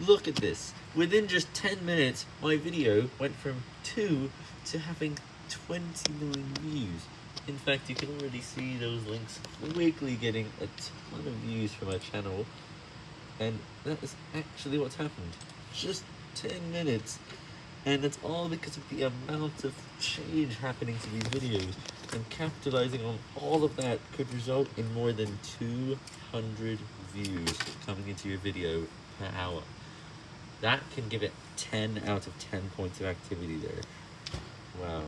Look at this. Within just 10 minutes, my video went from 2 to having 20 million views. In fact, you can already see those links quickly getting a ton of views for my channel. And that is actually what's happened. Just 10 minutes. And it's all because of the amount of change happening to these videos. And capitalizing on all of that could result in more than 200 views coming into your video per hour. That can give it 10 out of 10 points of activity there. Wow.